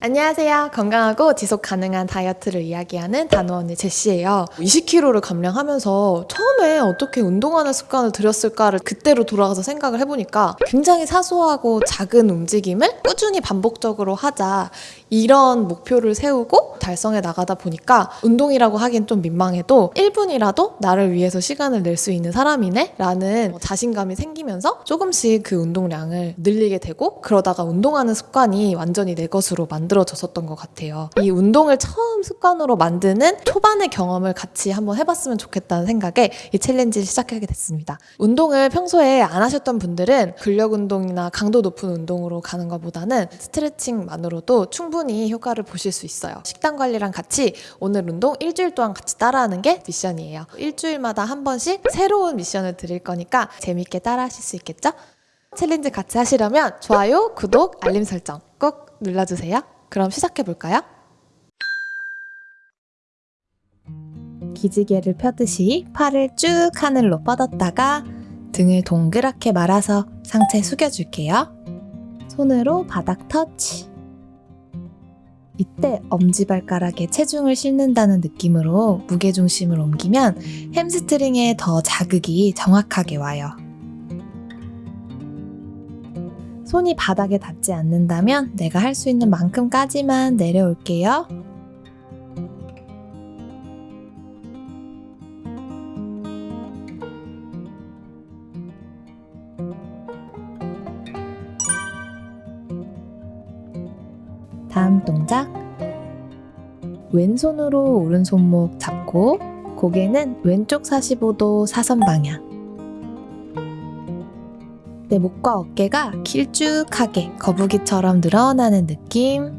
안녕하세요. 건강하고 지속 가능한 다이어트를 이야기하는 단호언니 제시예요. 20kg를 감량하면서 처음에 어떻게 운동하는 습관을 들였을까를 그때로 돌아가서 생각을 해보니까 굉장히 사소하고 작은 움직임을 꾸준히 반복적으로 하자 이런 목표를 세우고 달성해 나가다 보니까 운동이라고 하긴 좀 민망해도 1분이라도 나를 위해서 시간을 낼 수 있는 사람이네? 라는 자신감이 생기면서 조금씩 그 운동량을 늘리게 되고 그러다가 운동하는 습관이 완전히 내 것으로 만들 어졌었던 것 같아요. 이 운동을 처음 습관으로 만드는 초반의 경험을 같이 한번 해봤으면 좋겠다는 생각에 이 챌린지를 시작하게 됐습니다. 운동을 평소에 안 하셨던 분들은 근력 운동이나 강도 높은 운동으로 가는 것보다는 스트레칭만으로도 충분히 효과를 보실 수 있어요. 식단 관리랑 같이 오늘 운동 일주일 동안 같이 따라하는 게 미션이에요. 일주일마다 한 번씩 새로운 미션을 드릴 거니까 재밌게 따라 하실 수 있겠죠? 챌린지 같이 하시려면 좋아요, 구독, 알림 설정 꼭 눌러주세요. 그럼 시작해 볼까요? 기지개를 펴듯이 팔을 쭉 하늘로 뻗었다가 등을 동그랗게 말아서 상체 숙여줄게요. 손으로 바닥 터치. 이때 엄지발가락에 체중을 싣는다는 느낌으로 무게중심을 옮기면 햄스트링에 더 자극이 정확하게 와요. 손이 바닥에 닿지 않는다면 내가 할 수 있는 만큼까지만 내려올게요. 다음 동작. 왼손으로 오른손목 잡고 고개는 왼쪽 45도 사선 방향. 내 목과 어깨가 길쭉하게 거북이처럼 늘어나는 느낌.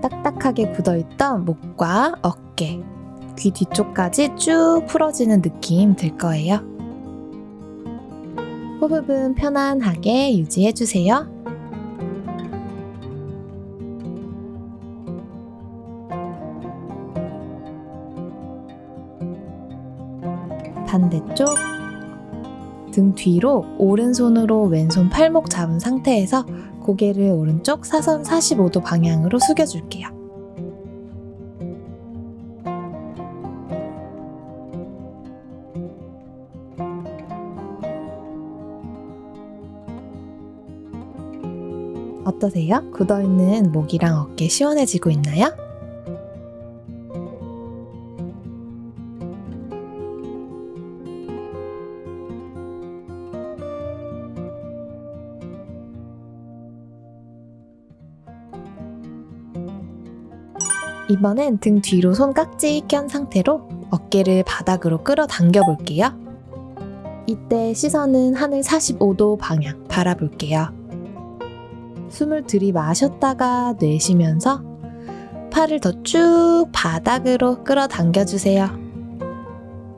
딱딱하게 굳어있던 목과 어깨, 귀 뒤쪽까지 쭉 풀어지는 느낌 들 거예요. 호흡은 편안하게 유지해주세요. 반대쪽 등 뒤로 오른손으로 왼손 팔목 잡은 상태에서 고개를 오른쪽 사선 45도 방향으로 숙여줄게요. 어떠세요? 굳어있는 목이랑 어깨 시원해지고 있나요? 이번엔 등 뒤로 손 깍지 껴 상태로 어깨를 바닥으로 끌어당겨 볼게요. 이때 시선은 하늘 45도 방향 바라볼게요. 숨을 들이마셨다가 내쉬면서 팔을 더 쭉 바닥으로 끌어당겨 주세요.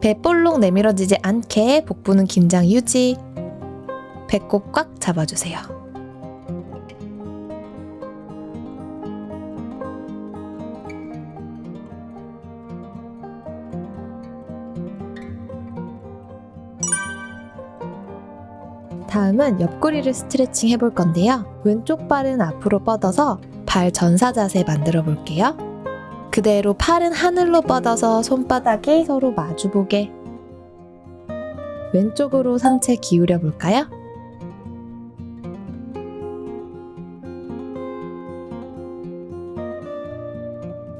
배 볼록 내밀어지지 않게 복부는 긴장 유지. 배꼽 꽉 잡아주세요. 다음은 옆구리를 스트레칭 해볼 건데요. 왼쪽 발은 앞으로 뻗어서 발 전사 자세 만들어 볼게요. 그대로 팔은 하늘로 뻗어서 손바닥이 서로 마주보게. 왼쪽으로 상체 기울여 볼까요?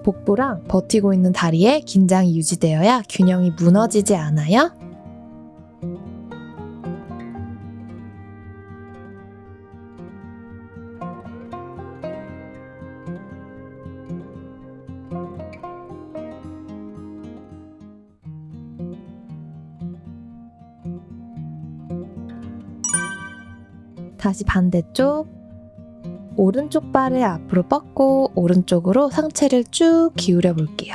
복부랑 버티고 있는 다리에 긴장이 유지되어야 균형이 무너지지 않아요. 다시 반대쪽 오른쪽 발을 앞으로 뻗고 오른쪽으로 상체를 쭉 기울여 볼게요.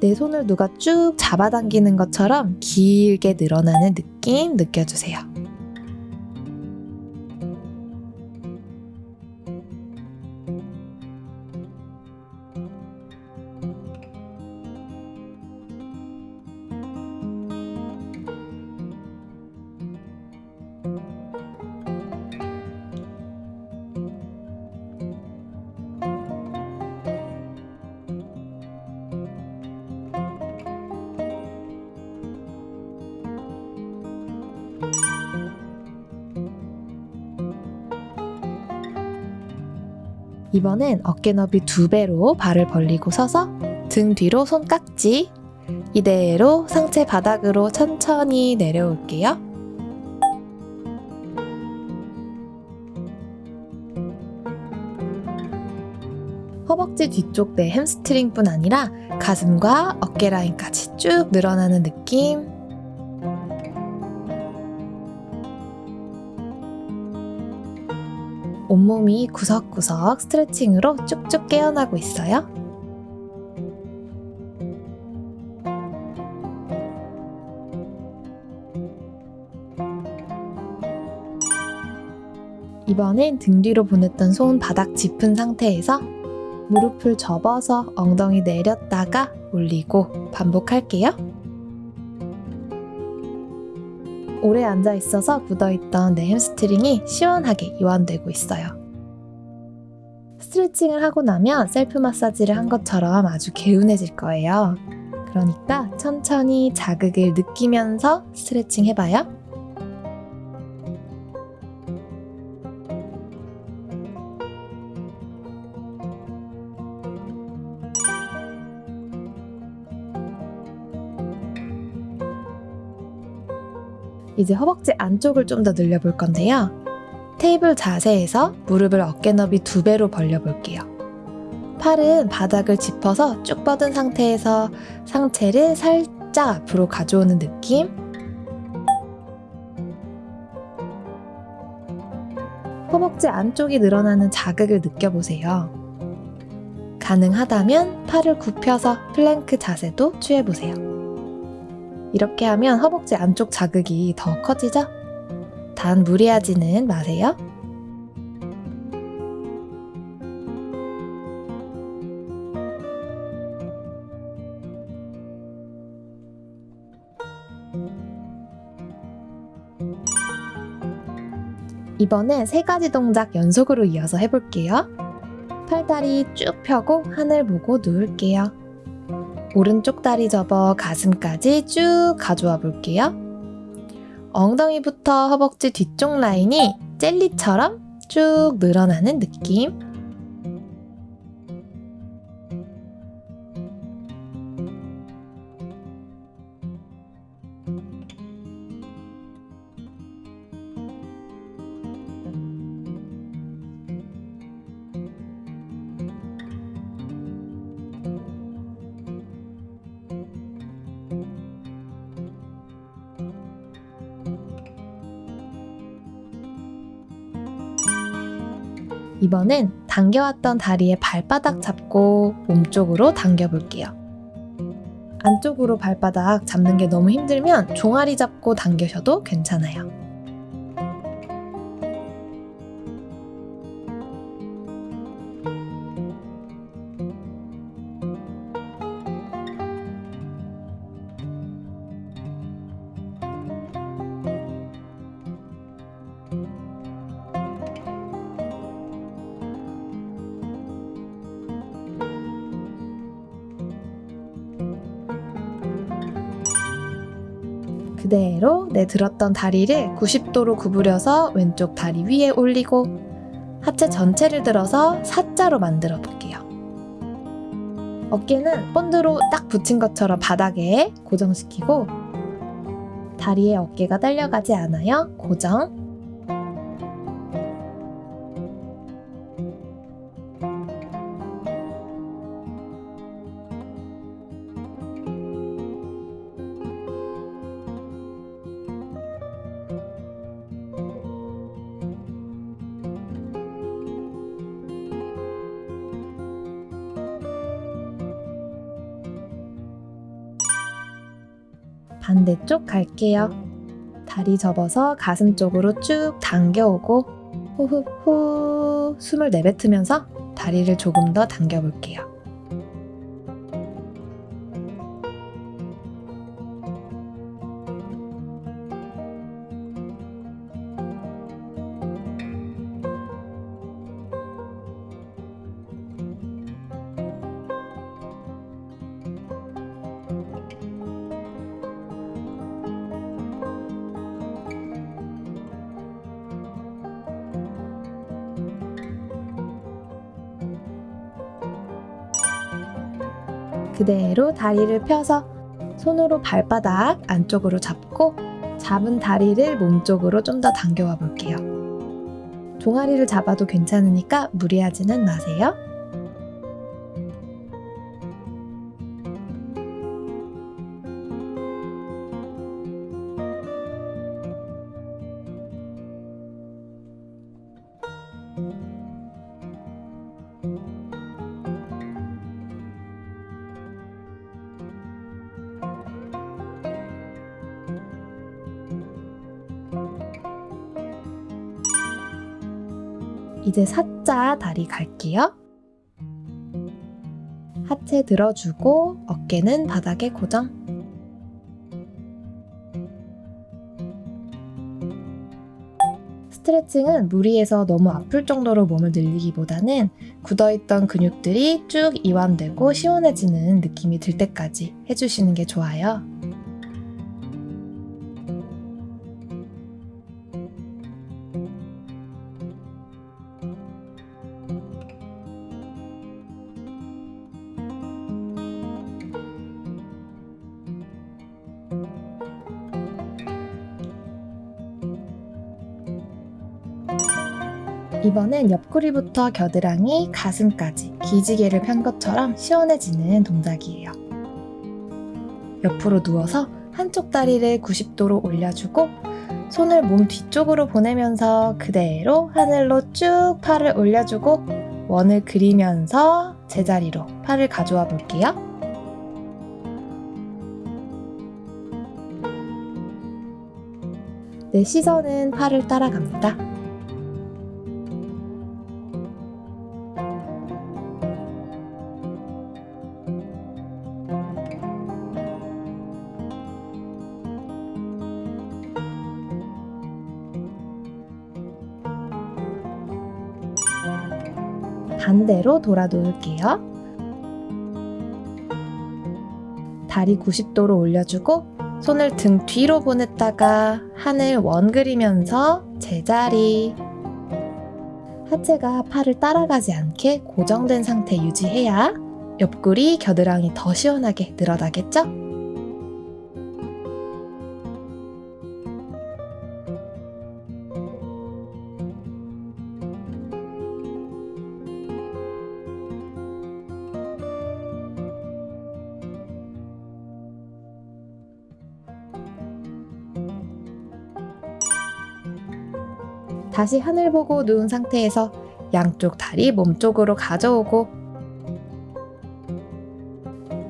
내 손을 누가 쭉 잡아당기는 것처럼 길게 늘어나는 느낌 느껴주세요. 이번엔 어깨 너비 두 배로 발을 벌리고 서서 등 뒤로 손깍지 이대로 상체 바닥으로 천천히 내려올게요. 허벅지 뒤쪽 내 햄스트링뿐 아니라 가슴과 어깨 라인까지 쭉 늘어나는 느낌. 온몸이 구석구석 스트레칭으로 쭉쭉 깨어나고 있어요. 이번엔 등 뒤로 보냈던 손 바닥 짚은 상태에서 무릎을 접어서 엉덩이 내렸다가 올리고 반복할게요. 오래 앉아 있어서 굳어있던 내 햄스트링이 시원하게 이완되고 있어요. 스트레칭을 하고 나면 셀프 마사지를 한 것처럼 아주 개운해질 거예요. 그러니까 천천히 자극을 느끼면서 스트레칭 해봐요. 이제 허벅지 안쪽을 좀 더 늘려볼 건데요. 테이블 자세에서 무릎을 어깨 너비 두 배로 벌려볼게요. 팔은 바닥을 짚어서 쭉 뻗은 상태에서 상체를 살짝 앞으로 가져오는 느낌. 허벅지 안쪽이 늘어나는 자극을 느껴보세요. 가능하다면 팔을 굽혀서 플랭크 자세도 취해보세요. 이렇게 하면 허벅지 안쪽 자극이 더 커지죠? 단 무리하지는 마세요. 이번엔 세 가지 동작 연속으로 이어서 해볼게요. 팔다리 쭉 펴고 하늘 보고 누울게요. 오른쪽 다리 접어 가슴까지 쭉 가져와 볼게요. 엉덩이부터 허벅지 뒤쪽 라인이 젤리처럼 쭉 늘어나는 느낌. 이번엔 당겨왔던 다리에 발바닥 잡고 몸쪽으로 당겨볼게요. 안쪽으로 발바닥 잡는 게 너무 힘들면 종아리 잡고 당겨셔도 괜찮아요. 그대로 내 들었던 다리를 90도로 구부려서 왼쪽 다리 위에 올리고 하체 전체를 들어서 사자로 만들어 볼게요. 어깨는 본드로 딱 붙인 것처럼 바닥에 고정시키고 다리에 어깨가 딸려가지 않아요. 고정. 반대쪽 갈게요. 다리 접어서 가슴 쪽으로 쭉 당겨오고 호흡 후 숨을 내뱉으면서 다리를 조금 더 당겨볼게요. 그대로 다리를 펴서 손으로 발바닥 안쪽으로 잡고 잡은 다리를 몸쪽으로 좀 더 당겨와 볼게요. 종아리를 잡아도 괜찮으니까 무리하지는 마세요. 이제 사자 다리 갈게요. 하체 들어주고 어깨는 바닥에 고정. 스트레칭은 무리해서 너무 아플 정도로 몸을 늘리기보다는 굳어있던 근육들이 쭉 이완되고 시원해지는 느낌이 들 때까지 해주시는 게 좋아요. 이번엔 옆구리부터 겨드랑이, 가슴까지 기지개를 편 것처럼 시원해지는 동작이에요. 옆으로 누워서 한쪽 다리를 90도로 올려주고 손을 몸 뒤쪽으로 보내면서 그대로 하늘로 쭉 팔을 올려주고 원을 그리면서 제자리로 팔을 가져와 볼게요. 내 시선은 팔을 따라갑니다. 반대로 돌아 놓을게요. 다리 90도로 올려주고 손을 등 뒤로 보냈다가 하늘 원 그리면서 제자리. 하체가 팔을 따라가지 않게 고정된 상태 유지해야 옆구리, 겨드랑이 더 시원하게 늘어나겠죠? 다시 하늘 보고 누운 상태에서 양쪽 다리 몸쪽으로 가져오고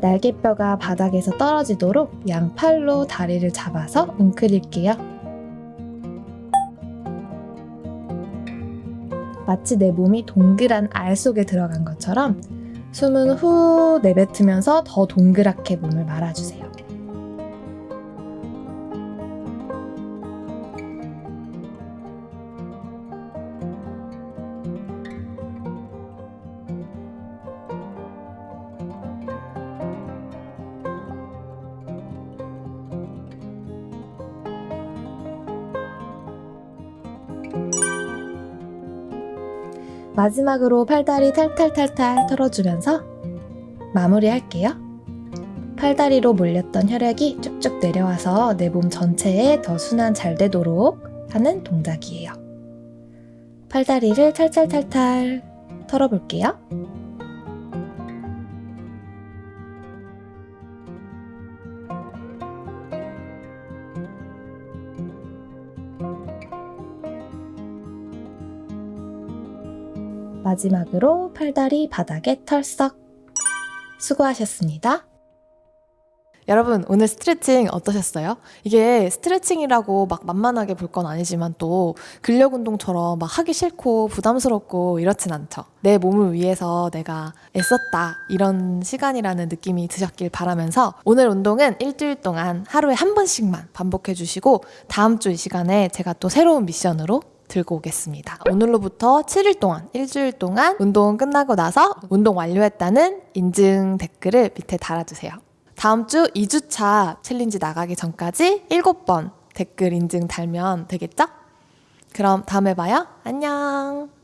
날개뼈가 바닥에서 떨어지도록 양팔로 다리를 잡아서 웅크릴게요. 마치 내 몸이 동그란 알 속에 들어간 것처럼 숨은 후 내뱉으면서 더 동그랗게 몸을 말아주세요. 마지막으로 팔다리 탈탈탈탈 털어주면서 마무리할게요. 팔다리로 몰렸던 혈액이 쭉쭉 내려와서 내 몸 전체에 더 순환 잘 되도록 하는 동작이에요. 팔다리를 탈탈탈탈 털어볼게요. 마지막으로 팔다리 바닥에 털썩. 수고하셨습니다. 여러분 오늘 스트레칭 어떠셨어요? 이게 스트레칭이라고 막 만만하게 볼 건 아니지만 또 근력 운동처럼 막 하기 싫고 부담스럽고 이렇진 않죠. 내 몸을 위해서 내가 애썼다 이런 시간이라는 느낌이 드셨길 바라면서 오늘 운동은 일주일 동안 하루에 한 번씩만 반복해 주시고 다음 주 이 시간에 제가 또 새로운 미션으로 들고 오겠습니다. 오늘로부터 7일 동안, 일주일 동안 운동 끝나고 나서 운동 완료했다는 인증 댓글을 밑에 달아주세요. 다음 주 2주차 챌린지 나가기 전까지 7번 댓글 인증 달면 되겠죠? 그럼 다음에 봐요. 안녕.